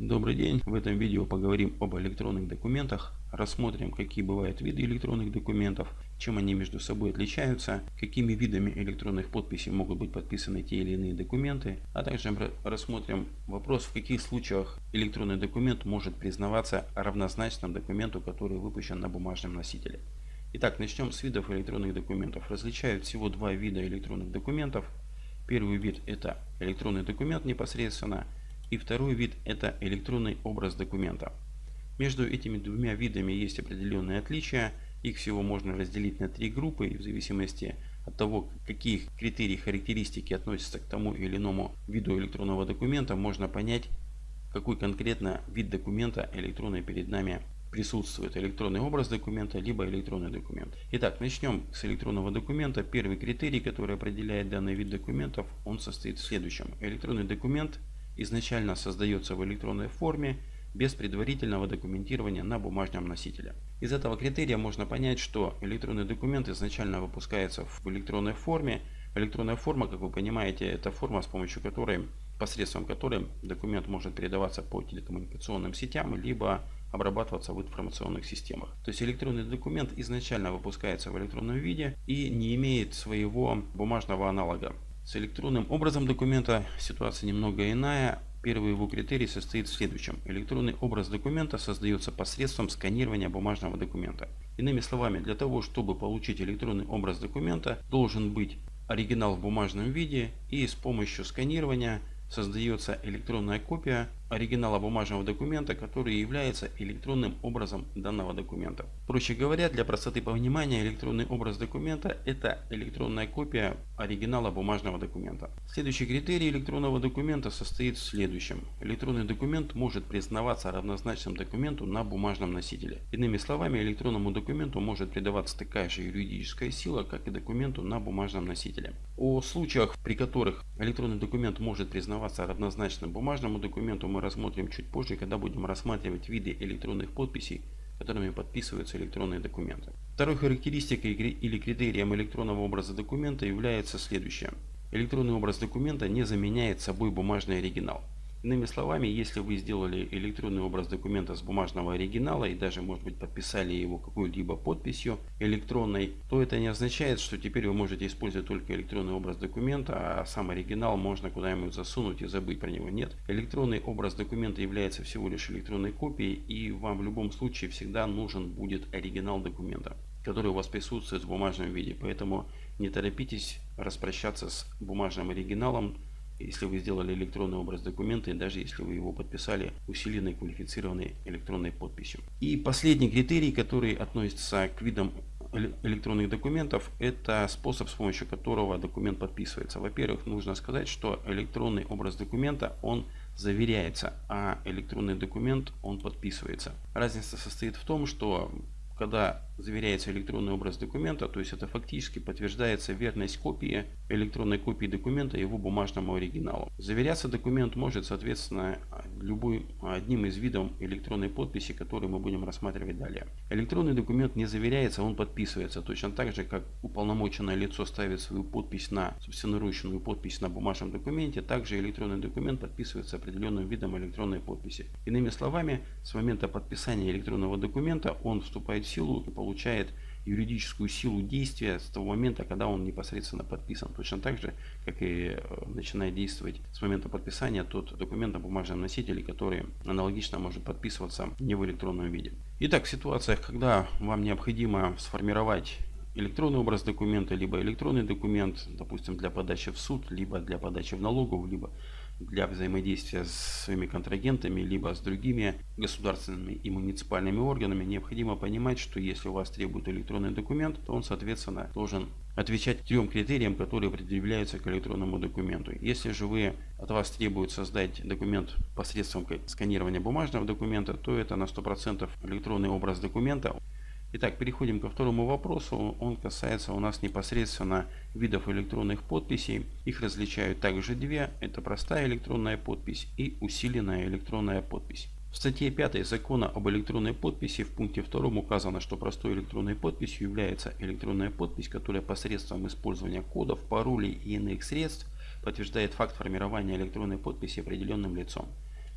Добрый день! В этом видео поговорим об электронных документах, рассмотрим какие бывают виды электронных документов, чем они между собой отличаются, какими видами электронных подписей могут быть подписаны те или иные документы, а также рассмотрим вопрос в каких случаях электронный документ может признаваться равнозначным документу, который выпущен на бумажном носителе. Итак, начнем с видов электронных документов. Различают всего два вида электронных документов. Первый вид это электронный документ непосредственно – и второй вид это электронный образ документа. Между этими двумя видами есть определенные отличия. Их всего можно разделить на три группы и в зависимости от того, какие критерии характеристики относятся к тому или иному виду электронного документа, можно понять, какой конкретно вид документа электронный перед нами присутствует. Электронный образ документа, либо электронный документ. Итак, начнем с электронного документа. Первый критерий, который определяет данный вид документов, он состоит в следующем. Электронный документ изначально создается в электронной форме без предварительного документирования на бумажном носителе. Из этого критерия можно понять, что электронный документ изначально выпускается в электронной форме. Электронная форма, как вы понимаете, это форма, с помощью которой, посредством которой документ может передаваться по телекоммуникационным сетям, либо обрабатываться в информационных системах. То есть электронный документ изначально выпускается в электронном виде и не имеет своего бумажного аналога. С электронным образом документа ситуация немного иная. Первый его критерий состоит в следующем. Электронный образ документа создается посредством сканирования бумажного документа. Иными словами, для того, чтобы получить электронный образ документа, должен быть оригинал в бумажном виде и с помощью сканирования создается электронная копия оригинала бумажного документа, который является электронным образом данного документа. Проще говоря, для простоты понимания, электронный образ документа – это электронная копия оригинала бумажного документа. Следующий критерий электронного документа состоит в следующем. Электронный документ может признаваться равнозначным документу на бумажном носителе. Иными словами, электронному документу может придаваться такая же юридическая сила, как и документу на бумажном носителе. О случаях, при которых электронный документ может признаваться равнозначным бумажному документу, мы рассмотрим чуть позже, когда будем рассматривать виды электронных подписей, которыми подписываются электронные документы. Второй характеристикой или критерием электронного образа документа является следующее. Электронный образ документа не заменяет собой бумажный оригинал. Иными словами, если вы сделали электронный образ документа с бумажного оригинала и даже может быть подписали его какой-либо подписью электронной, то это не означает, что теперь вы можете использовать только электронный образ документа, а сам оригинал можно куда-нибудь засунуть и забыть про него. Нет, электронный образ документа является всего лишь электронной копией и вам в любом случае всегда нужен будет оригинал документа который у вас присутствует в бумажном виде. Поэтому не торопитесь распрощаться с бумажным оригиналом если вы сделали электронный образ документа и даже если вы его подписали усиленной квалифицированной электронной подписью. И последний критерий, который относится к видам электронных документов, это способ, с помощью которого документ подписывается. Во-первых, нужно сказать, что электронный образ документа, он заверяется, а электронный документ, он подписывается. Разница состоит в том, что когда заверяется электронный образ документа, то есть это фактически подтверждается верность копии, электронной копии документа его бумажному оригиналу. Заверяться документ может, соответственно, любой одним из видов электронной подписи, который мы будем рассматривать далее. Электронный документ не заверяется, он подписывается точно так же, как уполномоченное лицо ставит свою подпись на собственноручную подпись на бумажном документе, также электронный документ подписывается определенным видом электронной подписи. Иными словами, с момента подписания электронного документа он вступает в силу и получает получает юридическую силу действия с того момента, когда он непосредственно подписан. Точно так же, как и э, начинает действовать с момента подписания тот документ на бумажном носителе, который аналогично может подписываться не в электронном виде. Итак, в ситуациях, когда вам необходимо сформировать электронный образ документа, либо электронный документ, допустим, для подачи в суд, либо для подачи в налоговую, либо для взаимодействия с своими контрагентами, либо с другими государственными и муниципальными органами, необходимо понимать, что если у вас требует электронный документ, то он, соответственно, должен отвечать трем критериям, которые предъявляются к электронному документу. Если же вы от вас требуют создать документ посредством сканирования бумажного документа, то это на 100% электронный образ документа. Итак, переходим ко второму вопросу. Он касается у нас непосредственно видов электронных подписей. Их различают также две. Это простая электронная подпись и усиленная электронная подпись. В статье 5 закона об электронной подписи в пункте 2 указано, что простой электронной подписью является электронная подпись, которая посредством использования кодов, паролей и иных средств подтверждает факт формирования электронной подписи определенным лицом.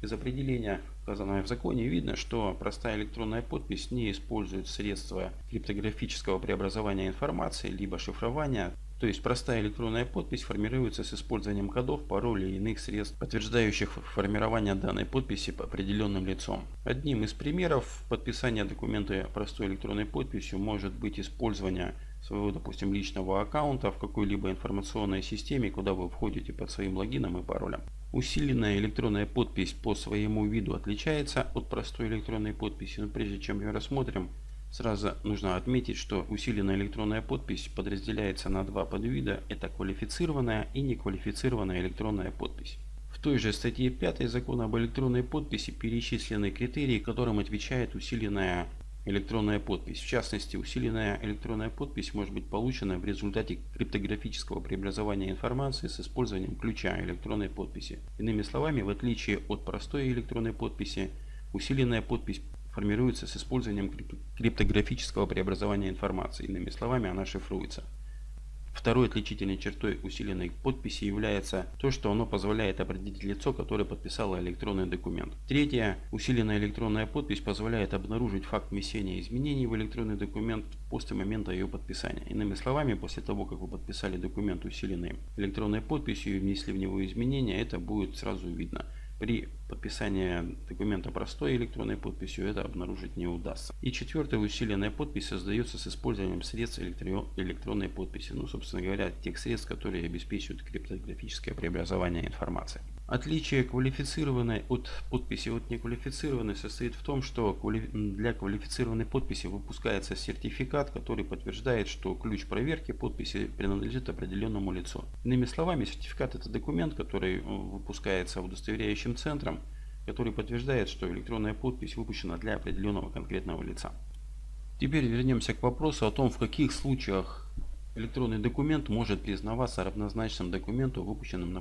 Из определения, указанного в законе, видно, что простая электронная подпись не использует средства криптографического преобразования информации, либо шифрования, то есть простая электронная подпись формируется с использованием кодов, паролей и иных средств, подтверждающих формирование данной подписи по определенным лицом. Одним из примеров подписания документа простой электронной подписью может быть использование своего, допустим, личного аккаунта в какой-либо информационной системе, куда вы входите под своим логином и паролем. Усиленная электронная подпись по своему виду отличается от простой электронной подписи, но прежде чем ее рассмотрим, Сразу нужно отметить, что усиленная электронная подпись подразделяется на два подвида. Это квалифицированная и неквалифицированная электронная подпись. В той же статье 5 закона об электронной подписи перечислены критерии, которым отвечает усиленная электронная подпись. В частности, усиленная электронная подпись может быть получена в результате криптографического преобразования информации с использованием ключа электронной подписи. Иными словами, в отличие от простой электронной подписи, усиленная подпись формируется с использованием криптографического преобразования информации. Иными словами, она шифруется. Второй отличительной чертой усиленной подписи является то, что оно позволяет определить лицо, которое подписало электронный документ. Третье. Усиленная электронная подпись позволяет обнаружить факт внесения изменений в электронный документ после момента ее подписания. Иными словами, после того, как вы подписали документ усиленной электронной подписью и внесли в него изменения, это будет сразу видно. При подписании документа простой электронной подписью это обнаружить не удастся. И четвертая усиленная подпись создается с использованием средств электронной подписи. Ну, собственно говоря, тех средств, которые обеспечивают криптографическое преобразование информации. Отличие квалифицированной от подписи от неквалифицированной состоит в том, что для квалифицированной подписи выпускается сертификат, который подтверждает, что ключ проверки подписи принадлежит определенному лицу. Иными словами, сертификат это документ, который э, выпускается удостоверяющим центром, который подтверждает, что электронная подпись выпущена для определенного конкретного лица. Теперь вернемся к вопросу о том, в каких случаях Электронный документ может признаваться равнозначным документу, выпущенным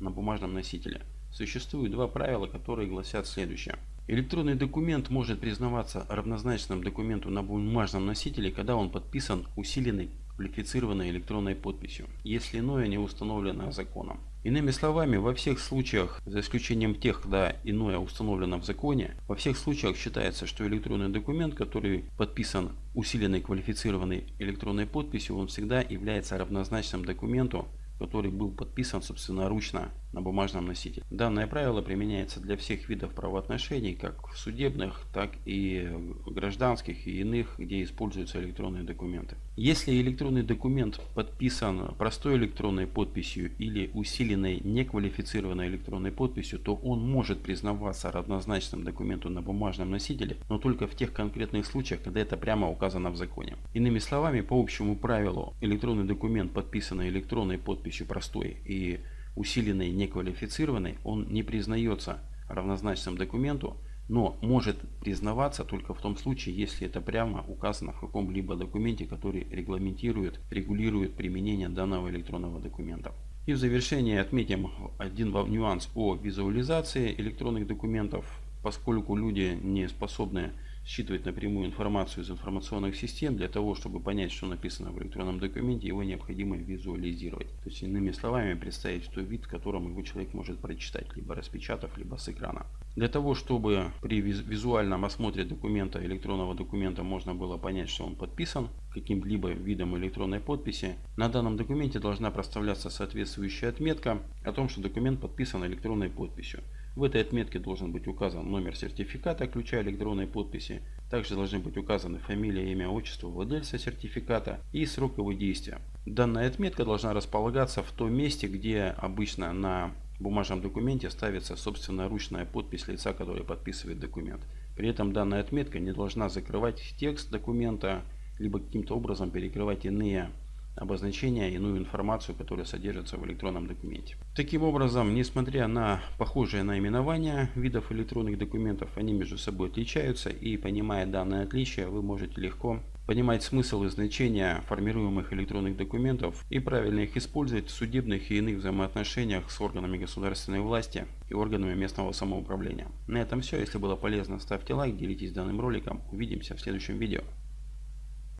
на бумажном носителе. Существует два правила, которые гласят следующее. Электронный документ может признаваться равнозначным документу на бумажном носителе, когда он подписан усиленной квалифицированной электронной подписью, если иное не установлено законом. Иными словами, во всех случаях, за исключением тех, когда иное установлено в законе, во всех случаях считается, что электронный документ, который подписан усиленной квалифицированной электронной подписью, он всегда является равнозначным документу, который был подписан собственноручно на бумажном носителе. Данное правило применяется для всех видов правоотношений, как судебных, так и гражданских и иных, где используются электронные документы. Если электронный документ подписан простой электронной подписью или усиленной неквалифицированной электронной подписью, то он может признаваться равнозначным документу на бумажном носителе, но только в тех конкретных случаях, когда это прямо указано в законе. Иными словами, по общему правилу, электронный документ, подписанный электронной подписью простой и усиленный неквалифицированный, он не признается равнозначным документу, но может признаваться только в том случае, если это прямо указано в каком-либо документе, который регламентирует, регулирует применение данного электронного документа. И в завершение отметим один нюанс о визуализации электронных документов, поскольку люди не способны считывать напрямую информацию из информационных систем. Для того, чтобы понять, что написано в электронном документе, его необходимо визуализировать. То есть, иными словами, представить тот вид, в котором его человек может прочитать, либо распечатав, либо с экрана. Для того, чтобы при визуальном осмотре документа, электронного документа, можно было понять, что он подписан каким-либо видом электронной подписи, на данном документе должна проставляться соответствующая отметка о том, что документ подписан электронной подписью. В этой отметке должен быть указан номер сертификата ключа электронной подписи. Также должны быть указаны фамилия, имя, отчество владельца сертификата и срок его действия. Данная отметка должна располагаться в том месте, где обычно на бумажном документе ставится собственноручная подпись лица, который подписывает документ. При этом данная отметка не должна закрывать текст документа, либо каким-то образом перекрывать иные обозначения, иную информацию, которая содержится в электронном документе. Таким образом, несмотря на похожие наименования видов электронных документов, они между собой отличаются и понимая данное отличие, вы можете легко понимать смысл и значение формируемых электронных документов и правильно их использовать в судебных и иных взаимоотношениях с органами государственной власти и органами местного самоуправления. На этом все. Если было полезно, ставьте лайк, делитесь данным роликом. Увидимся в следующем видео.